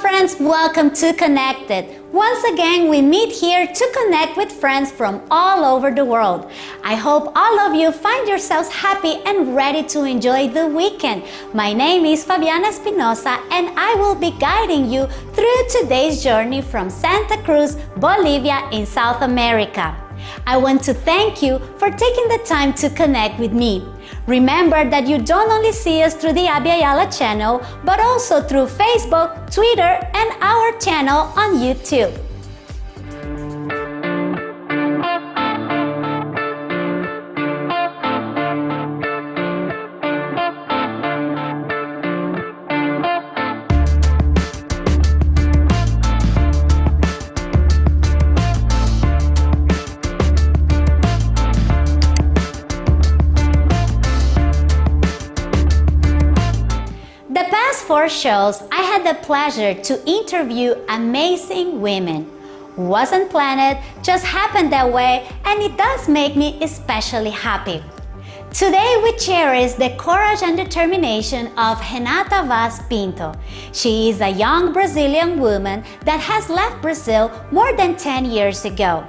friends, welcome to Connected. Once again, we meet here to connect with friends from all over the world. I hope all of you find yourselves happy and ready to enjoy the weekend. My name is Fabiana Espinosa and I will be guiding you through today's journey from Santa Cruz, Bolivia in South America. I want to thank you for taking the time to connect with me. Remember that you don't only see us through the Abya Yala channel, but also through Facebook, Twitter, and our channel on YouTube. Shows, I had the pleasure to interview amazing women. Wasn't planned, just happened that way, and it does make me especially happy. Today we cherish the courage and determination of Renata Vaz Pinto. She is a young Brazilian woman that has left Brazil more than 10 years ago.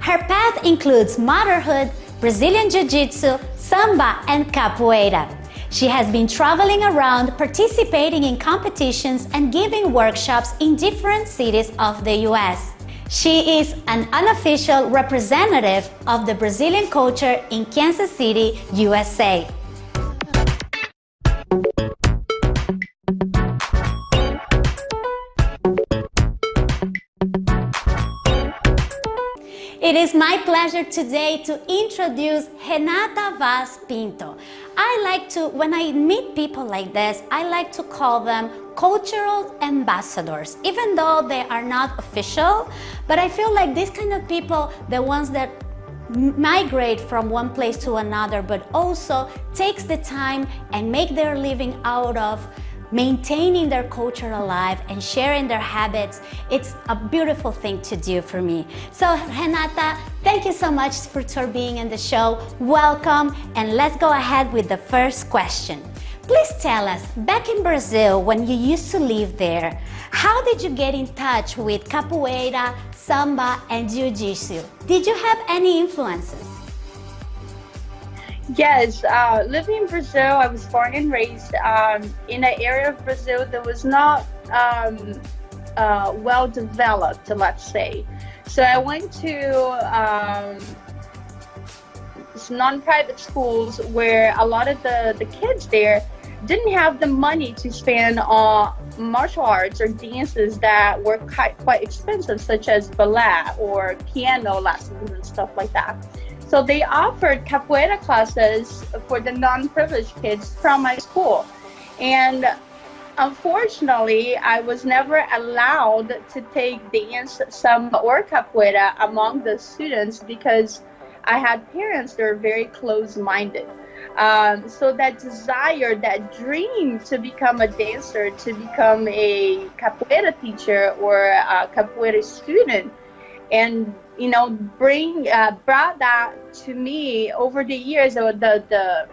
Her path includes motherhood, Brazilian Jiu-Jitsu, Samba and Capoeira. She has been traveling around, participating in competitions and giving workshops in different cities of the US. She is an unofficial representative of the Brazilian culture in Kansas City, USA. It is my pleasure today to introduce Renata Vaz Pinto. I like to, when I meet people like this, I like to call them cultural ambassadors, even though they are not official. But I feel like these kind of people, the ones that migrate from one place to another, but also takes the time and make their living out of maintaining their culture alive and sharing their habits, it's a beautiful thing to do for me. So Renata, thank you so much for, being in the show. Welcome and let's go ahead with the first question. Please tell us, back in Brazil, when you used to live there, how did you get in touch with capoeira, samba, and jiu-jitsu? Did you have any influences? Yes, uh, living in Brazil, I was born and raised um, in an area of Brazil that was not um, uh, well developed, let's say. So I went to um, non-private schools where a lot of the, the kids there didn't have the money to spend on martial arts or dances that were quite, quite expensive, such as ballet or piano lessons and stuff like that. So they offered capoeira classes for the non-privileged kids from my school. And unfortunately, I was never allowed to take dance, samba, or capoeira among the students because I had parents that were very close-minded. Um, so that desire, that dream to become a dancer, to become a capoeira teacher or a capoeira student, and you know bring uh, brought that to me over the years the the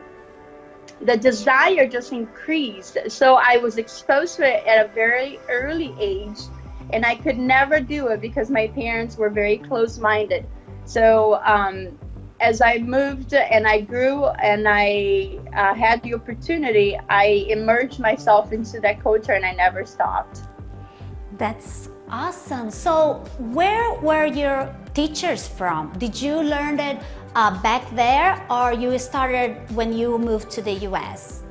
the desire just increased so i was exposed to it at a very early age and i could never do it because my parents were very close-minded so um, as i moved and i grew and i uh, had the opportunity i immersed myself into that culture and i never stopped that's Awesome. So where were your teachers from? Did you learn it uh, back there or you started when you moved to the US?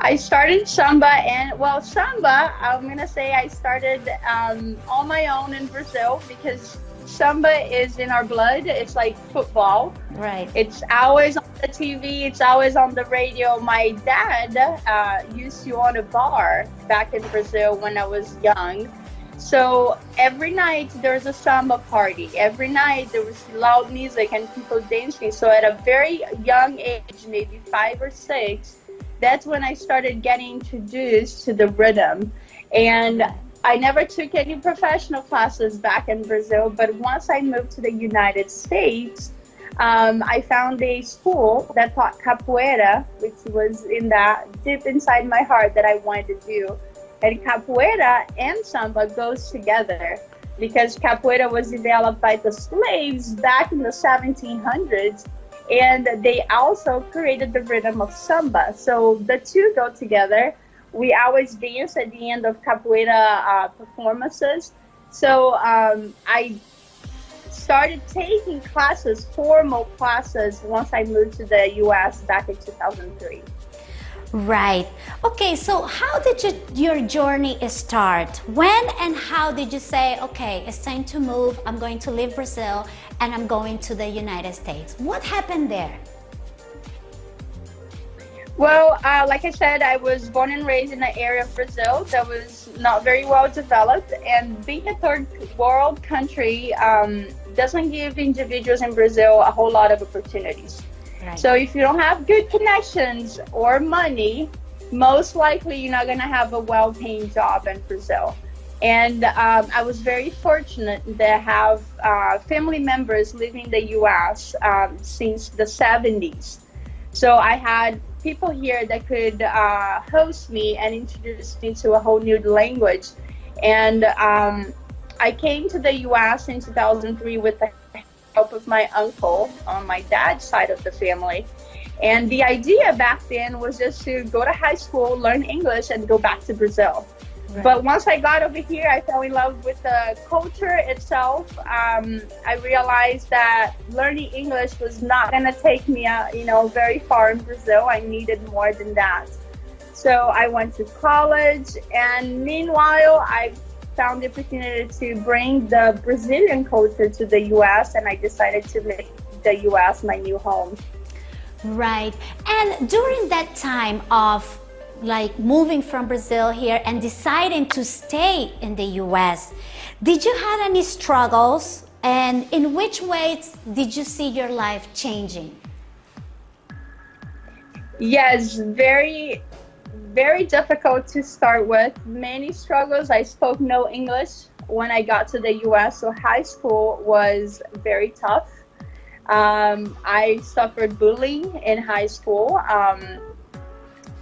I started Samba and well Samba I'm gonna say I started um, on my own in Brazil because Samba is in our blood. It's like football. Right. It's always on the TV. It's always on the radio. My dad uh, used to own a bar back in Brazil when I was young. So every night there's a samba party. Every night there was loud music and people dancing. So at a very young age, maybe five or six, that's when I started getting introduced to the rhythm. And I never took any professional classes back in Brazil, but once I moved to the United States, um, I found a school that taught capoeira, which was in that deep inside my heart that I wanted to do. And capoeira and samba goes together because capoeira was developed by the slaves back in the 1700s and they also created the rhythm of samba. So the two go together. We always dance at the end of capoeira uh, performances. So um, I started taking classes, formal classes, once I moved to the US back in 2003. Right. Okay, so how did you, your journey start? When and how did you say, okay, it's time to move, I'm going to leave Brazil and I'm going to the United States? What happened there? Well, uh, like I said, I was born and raised in an area of Brazil that was not very well developed, and being a third world country um, doesn't give individuals in Brazil a whole lot of opportunities. So if you don't have good connections or money, most likely you're not going to have a well-paying job in Brazil. And um, I was very fortunate to have uh, family members living in the U.S. Um, since the 70s. So I had people here that could uh, host me and introduce me to a whole new language. And um, I came to the U.S. in 2003 with the help of my uncle on my dad's side of the family. And the idea back then was just to go to high school, learn English, and go back to Brazil. Right. But once I got over here, I fell in love with the culture itself. Um, I realized that learning English was not going to take me, uh, you know, very far in Brazil. I needed more than that. So I went to college, and meanwhile, I found the opportunity to bring the Brazilian culture to the U.S. and I decided to make the U.S. my new home. Right. And during that time of like moving from Brazil here and deciding to stay in the US, did you have any struggles and in which ways did you see your life changing? Yes, very very difficult to start with. Many struggles. I spoke no English when I got to the US, so high school was very tough. Um, I suffered bullying in high school. Um,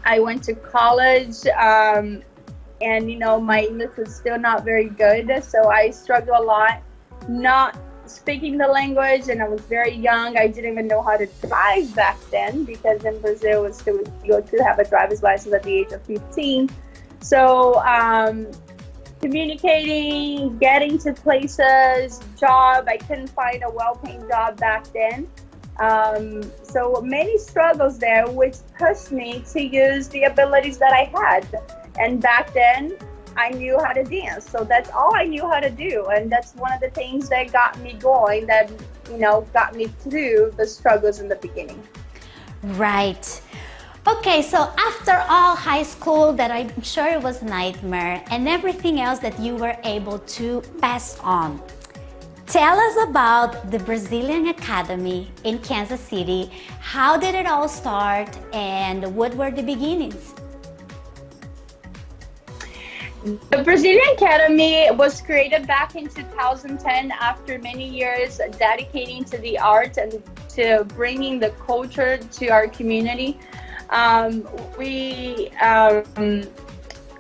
I went to college, um, and you know, my English was still not very good, so I struggled a lot. Not speaking the language and I was very young. I didn't even know how to drive back then because in Brazil still you to have a driver's license at the age of 15. So um, communicating, getting to places, job. I couldn't find a well-paying job back then. Um, so many struggles there, which pushed me to use the abilities that I had. And back then, I knew how to dance. So that's all I knew how to do. And that's one of the things that got me going, that, you know, got me through the struggles in the beginning. Right. Okay, so after all high school that I'm sure it was nightmare and everything else that you were able to pass on, tell us about the Brazilian Academy in Kansas City. How did it all start and what were the beginnings? The Brazilian Academy was created back in 2010 after many years dedicating to the art and to bringing the culture to our community. Um, we, um,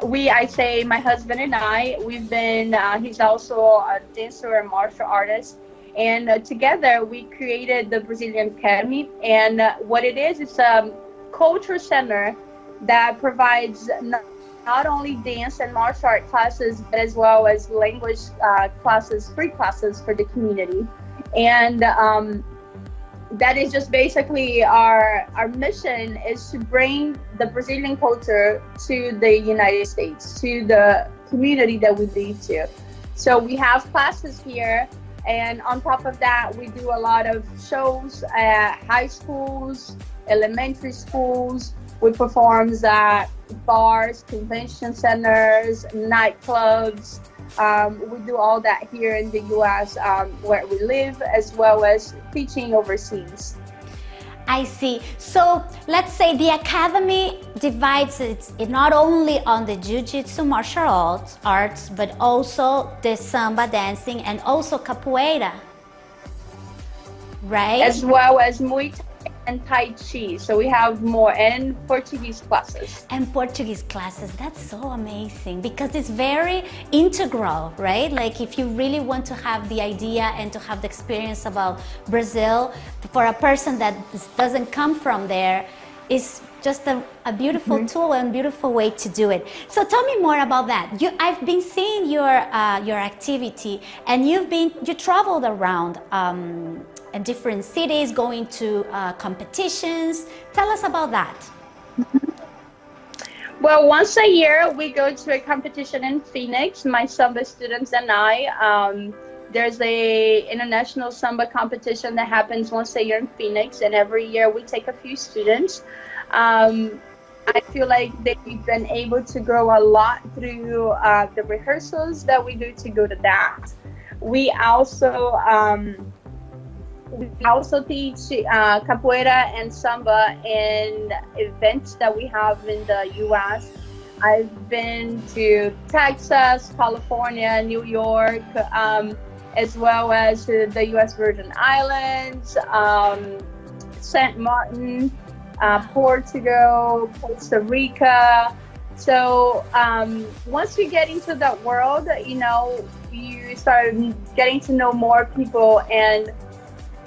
we, I say, my husband and I, we've been, uh, he's also a dancer and martial artist. And uh, together we created the Brazilian Academy. And uh, what it is, it's a culture center that provides not only dance and martial art classes, but as well as language uh, classes, free classes for the community. And um, that is just basically our our mission is to bring the Brazilian culture to the United States, to the community that we live to. So we have classes here, and on top of that, we do a lot of shows at high schools, elementary schools. We perform at bars, convention centers, nightclubs. Um, we do all that here in the U.S. Um, where we live, as well as teaching overseas. I see. So let's say the academy divides it not only on the jiu-jitsu martial arts, arts, but also the samba dancing and also capoeira, right? As well as Muay Thai and Tai Chi. So we have more and Portuguese classes. And Portuguese classes, that's so amazing because it's very integral, right? Like if you really want to have the idea and to have the experience about Brazil, for a person that doesn't come from there, is just a, a beautiful mm -hmm. tool and beautiful way to do it. So tell me more about that. You, I've been seeing your uh, your activity, and you've been you traveled around um, in different cities, going to uh, competitions. Tell us about that. Well, once a year we go to a competition in Phoenix. My samba students and I. Um, there's a international samba competition that happens once a year in Phoenix, and every year we take a few students. Um, I feel like they've been able to grow a lot through uh, the rehearsals that we do to go to that. We also um, we also teach uh, capoeira and samba in events that we have in the U.S. I've been to Texas, California, New York, um, as well as the U.S. Virgin Islands, um, St. Martin, uh, Portugal, Costa Rica. So um, once you get into that world, you know, you start getting to know more people and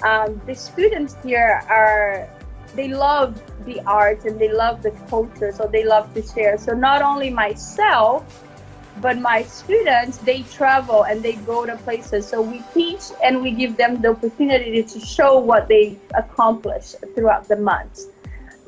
um, the students here are they love the art and they love the culture so they love to share. So not only myself but my students they travel and they go to places. So we teach and we give them the opportunity to show what they accomplish throughout the months.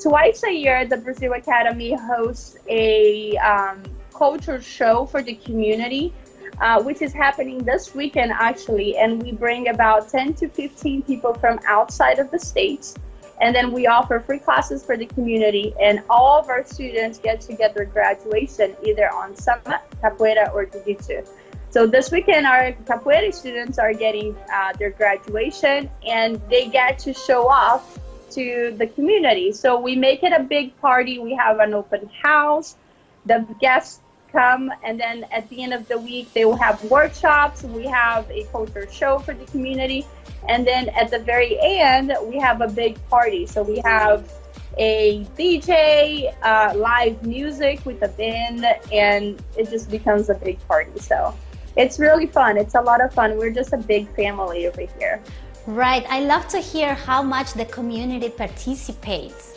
Twice a year the brazil academy hosts a um, culture show for the community uh, which is happening this weekend actually. And we bring about 10 to 15 people from outside of the states. And then we offer free classes for the community, and all of our students get to get their graduation either on samba, capoeira, or jiu-jitsu. So this weekend, our capoeira students are getting uh, their graduation, and they get to show off to the community. So we make it a big party. We have an open house. The guests come and then at the end of the week they will have workshops. We have a culture show for the community. And then at the very end we have a big party. So we have a dj uh, live music with a band and it just becomes a big party. So it's really fun. It's a lot of fun. We're just a big family over here. Right. I love to hear how much the community participates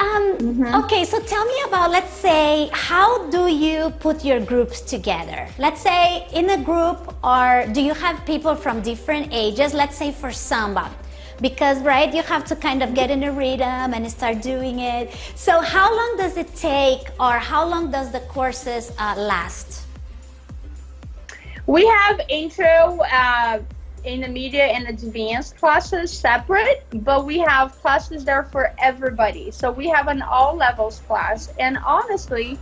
um, mm -hmm. Okay, so tell me about, let's say, how do you put your groups together? Let's say in a group, or do you have people from different ages? Let's say for samba, because right, you have to kind of get in a rhythm and start doing it. So how long does it take, or how long does the courses uh, last? We have intro. Uh, intermediate and advanced classes separate, but we have classes there for everybody. So we have an all levels class. And honestly,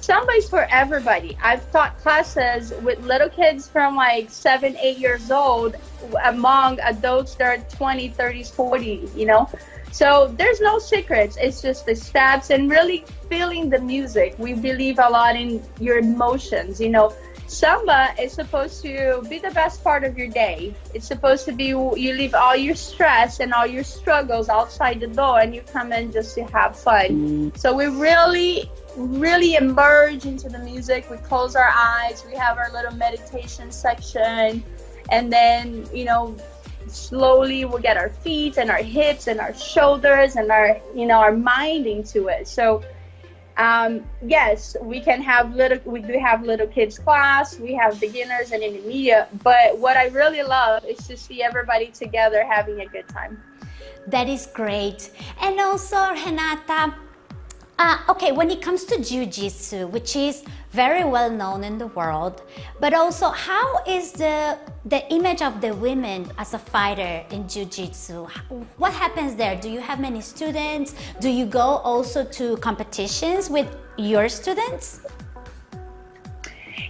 somebody's for everybody. I've taught classes with little kids from like seven, eight years old among adults that are 20, 30s, 40, you know. So there's no secrets. It's just the steps and really feeling the music. We believe a lot in your emotions, you know Samba is supposed to be the best part of your day. It's supposed to be you leave all your stress and all your struggles outside the door and you come in just to have fun. So we really, really emerge into the music. We close our eyes, we have our little meditation section, and then, you know, slowly we'll get our feet and our hips and our shoulders and our, you know, our mind into it. So um, yes, we can have little, we do have little kids class, we have beginners and intermediate, but what I really love is to see everybody together having a good time. That is great. And also, Renata, uh, okay, when it comes to Jiu-Jitsu, which is very well known in the world, but also how is the, the image of the women as a fighter in Jiu-Jitsu? What happens there? Do you have many students? Do you go also to competitions with your students?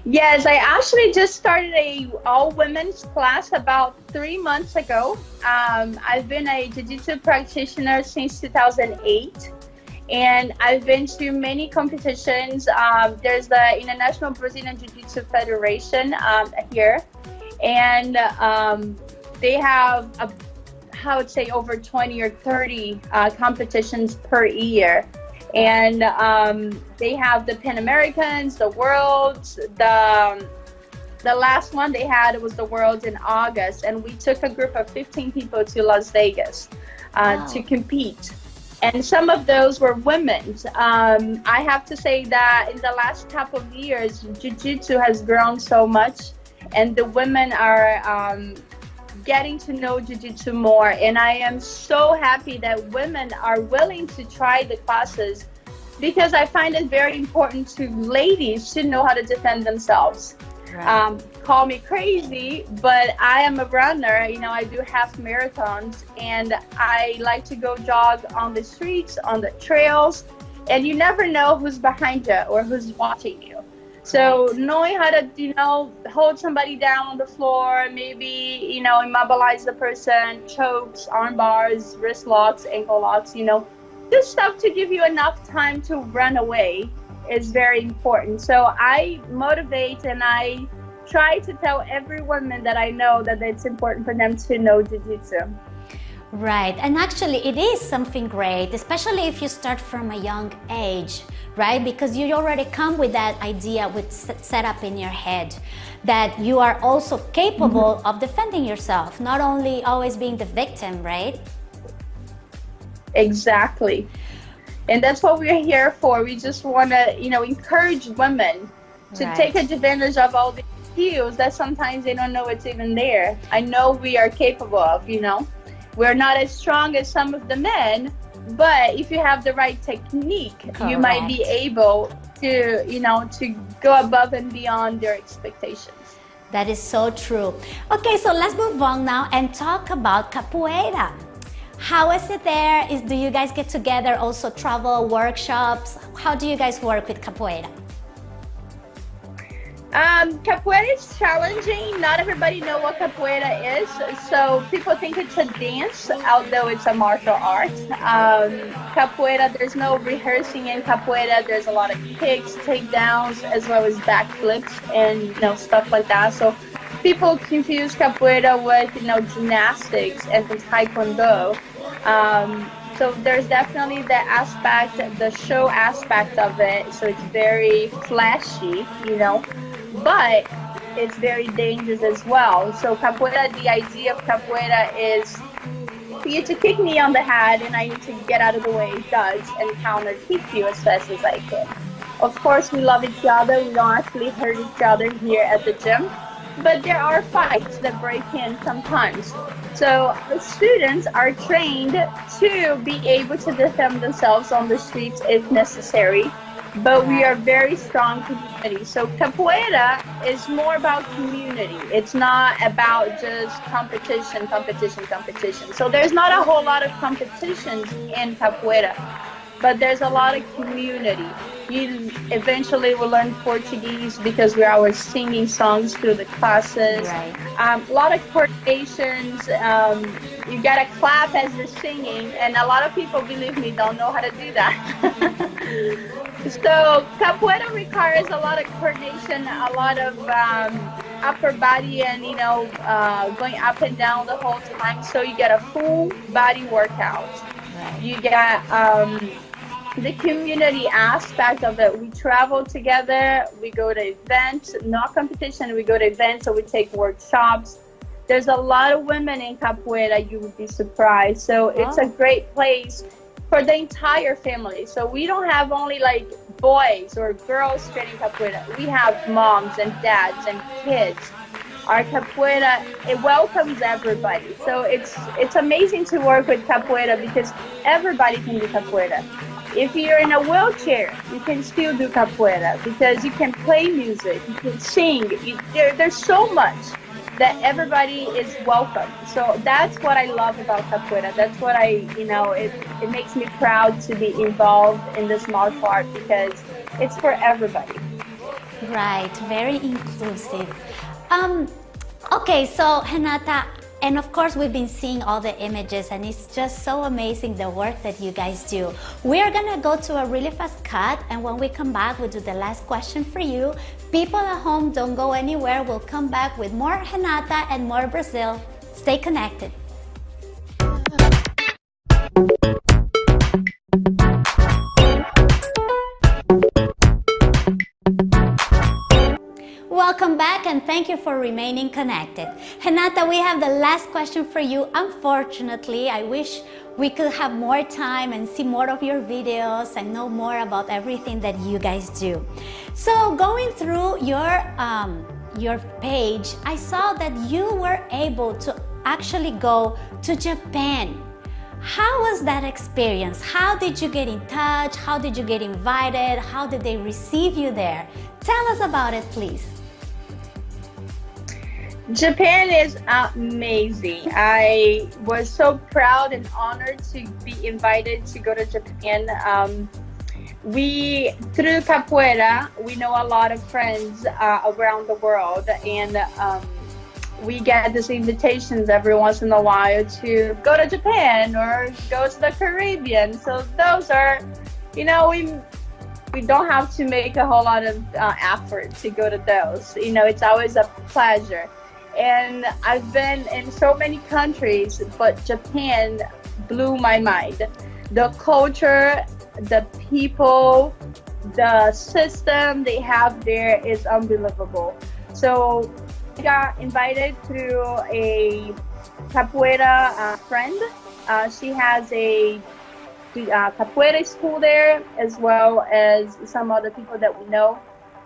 Yes, I actually just started a all women's class about three months ago. Um, I've been a Jiu-Jitsu practitioner since 2008 and I've been to many competitions. Um, there's the International Brazilian Jiu-Jitsu Federation um, here, and um, they have a I would say over 20 or 30 uh, competitions per year. And um, they have the Pan Americans, the Worlds, the the last one they had was the Worlds in August, and we took a group of 15 people to Las Vegas uh, wow. to compete. And some of those were women. Um, I have to say that in the last couple of years, Jiu Jitsu has grown so much, and the women are um, getting to know Jiu-Jitsu more. And I am so happy that women are willing to try the classes because I find it very important to ladies to know how to defend themselves. Right. Um, call me crazy, but I am a runner. You know, I do half marathons and I like to go jog on the streets, on the trails, and you never know who's behind you or who's watching you. So knowing how to, you know, hold somebody down on the floor, maybe, you know, immobilize the person, chokes, arm bars, wrist locks, ankle locks, you know, just stuff to give you enough time to run away is very important. So I motivate and I try to tell every woman that I know that it's important for them to know Jiu-Jitsu. Right, and actually it is something great, especially if you start from a young age right? Because you already come with that idea with set up in your head that you are also capable mm -hmm. of defending yourself, not only always being the victim, right? Exactly. And that's what we're here for. We just want to, you know, encourage women to right. take advantage of all the that sometimes they don't know it's even there. I know we are capable of, you know. We're not as strong as some of the men, but if you have the right technique Correct. you might be able to you know to go above and beyond their expectations that is so true okay so let's move on now and talk about capoeira how is it there is do you guys get together also travel workshops how do you guys work with capoeira um, capoeira is challenging. Not everybody know what capoeira is, so people think it's a dance, although it's a martial art. Um, capoeira, there's no rehearsing in capoeira. There's a lot of kicks, takedowns, as well as backflips and you know stuff like that. So people confuse capoeira with you know gymnastics and taekwondo. Um, so there's definitely the aspect, the show aspect of it. So it's very flashy, you know but it's very dangerous as well. So capoeira, the idea of capoeira is for you to kick me on the head and I need to get out of the way, dodge, and counter kick you as fast as I can. Of course, we love each other. We don't actually hurt each other here at the gym, but there are fights that break in sometimes. So the students are trained to be able to defend themselves on the streets if necessary but we are very strong community. So capoeira is more about community. It's not about just competition, competition, competition. So there's not a whole lot of competitions in capoeira, but there's a lot of community. You eventually will learn Portuguese because we are always singing songs through the classes. Right. Um, a lot of coordinations. Um, you gotta clap as you're singing, and a lot of people, believe me, don't know how to do that. So capoeira requires a lot of coordination, a lot of um, upper body and, you know, uh, going up and down the whole time. So you get a full body workout. You get um, the community aspect of it. We travel together, we go to events, not competition, we go to events, so we take workshops. There's a lot of women in capoeira, you would be surprised. So it's a great place for the entire family. So we don't have only like boys or girls training capoeira. We have moms and dads and kids. Our capoeira it welcomes everybody. So it's it's amazing to work with capoeira because everybody can do capoeira. If you're in a wheelchair, you can still do capoeira because you can play music, you can sing. You, there, there's so much that everybody is welcome. So that's what I love about capoeira. That's what I, you know, it, it makes me proud to be involved in this martial art because it's for everybody. Right, very inclusive. Um, okay, so Renata, and of course, we've been seeing all the images and it's just so amazing the work that you guys do. We're gonna go to a really fast cut and when we come back, we'll do the last question for you. People at home, don't go anywhere. We'll come back with more Renata and more Brazil. Stay connected. Welcome back and thank you for remaining connected. Renata, we have the last question for you. Unfortunately, I wish we could have more time and see more of your videos and know more about everything that you guys do. So going through your, um, your page, I saw that you were able to actually go to Japan. How was that experience? How did you get in touch? How did you get invited? How did they receive you there? Tell us about it, please. Japan is amazing. I was so proud and honored to be invited to go to Japan. Um, we, through capoeira, we know a lot of friends uh, around the world, and um, we get these invitations every once in a while to go to Japan or go to the Caribbean. So those are, you know, we we don't have to make a whole lot of uh, effort to go to those. You know, it's always a pleasure and I've been in so many countries, but Japan blew my mind. The culture, the people, the system they have there is unbelievable. So I got invited through a capoeira uh, friend. Uh, she has a uh, capoeira school there, as well as some other people that we know.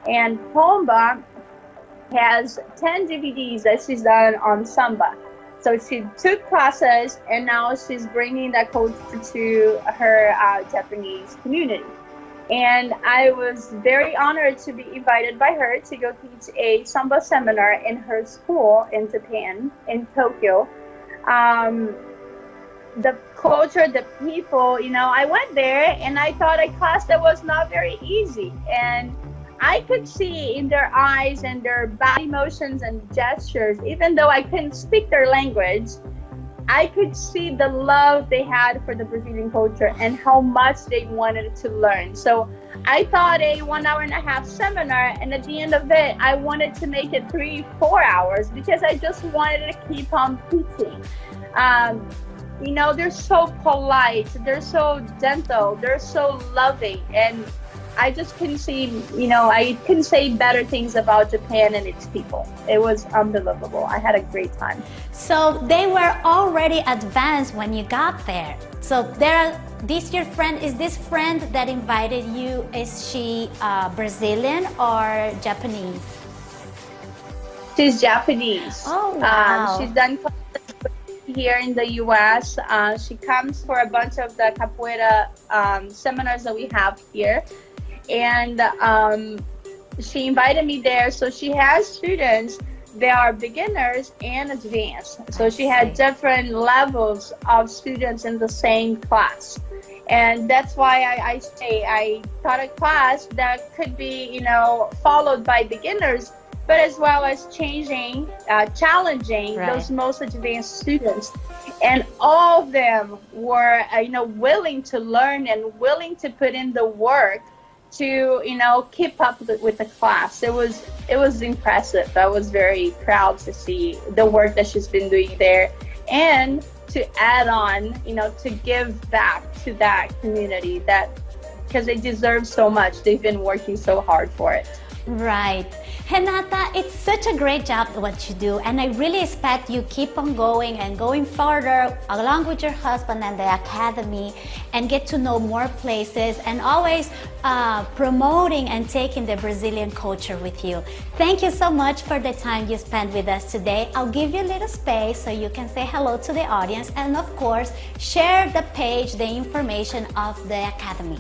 And Pomba has 10 DVDs that she's done on samba. So she took classes and now she's bringing that culture to her uh, Japanese community. And I was very honored to be invited by her to go teach a samba seminar in her school in Japan, in Tokyo. Um, the culture, the people, you know, I went there and I thought a class that was not very easy. And I could see in their eyes and their body motions and gestures, even though I couldn't speak their language, I could see the love they had for the Brazilian culture and how much they wanted to learn. So I thought a one hour and a half seminar, and at the end of it, I wanted to make it three, four hours because I just wanted to keep on teaching. Um, you know, they're so polite, they're so gentle, they're so loving, and I just couldn't see, you know, I couldn't say better things about Japan and its people. It was unbelievable. I had a great time. So they were already advanced when you got there. So there, this your friend, is this friend that invited you, is she uh, Brazilian or Japanese? She's Japanese. Oh, wow. Um, she's done here in the U.S. Uh, she comes for a bunch of the capoeira um, seminars that we have here and um, she invited me there. So she has students that are beginners and advanced. So she had different levels of students in the same class. And that's why I, I say I taught a class that could be, you know, followed by beginners, but as well as changing, uh, challenging right. those most advanced students. And all of them were, uh, you know, willing to learn and willing to put in the work to you know keep up with the class. It was it was impressive. I was very proud to see the work that she's been doing there. And to add on you know to give back to that community that because they deserve so much. They've been working so hard for it. Right. Renata, it's such a great job what you do and I really expect you keep on going and going further along with your husband and the academy and get to know more places and always uh, promoting and taking the Brazilian culture with you. Thank you so much for the time you spent with us today. I'll give you a little space so you can say hello to the audience and of course share the page, the information of the academy.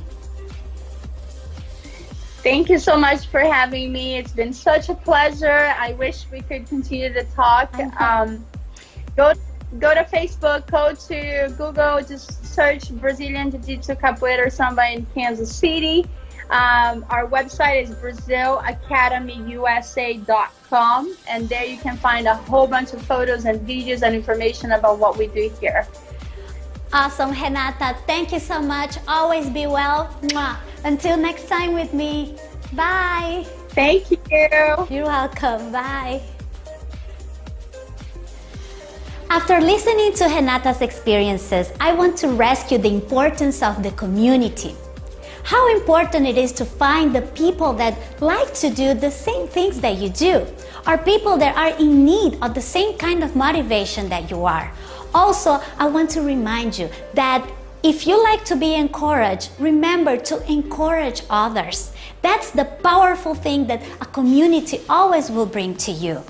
Thank you so much for having me. It's been such a pleasure. I wish we could continue to talk. Um, go, go to Facebook, go to Google, just search Brazilian Jiu-Jitsu Capoeira Samba in Kansas City. Um, our website is BrazilAcademyUSA.com, and there you can find a whole bunch of photos and videos and information about what we do here. Awesome, Renata. Thank you so much. Always be well. Mwah. Until next time with me. Bye. Thank you. You're welcome. Bye. After listening to Renata's experiences, I want to rescue the importance of the community. how important it is to find the people that like to do the same things that you do, or people that are in need of the same kind of motivation that you are. Also, I want to remind you that if you like to be encouraged, remember to encourage others. That's the powerful thing that a community always will bring to you.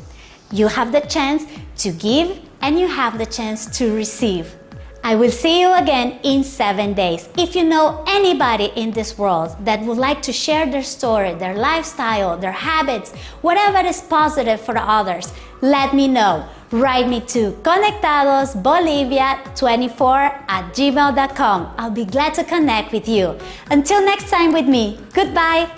You have the chance to give and you have the chance to receive. I will see you again in seven days. If you know anybody in this world that would like to share their story, their lifestyle, their habits, whatever is positive for others, let me know. Write me to conectadosbolivia24 at gmail.com. I'll be glad to connect with you. Until next time with me, goodbye.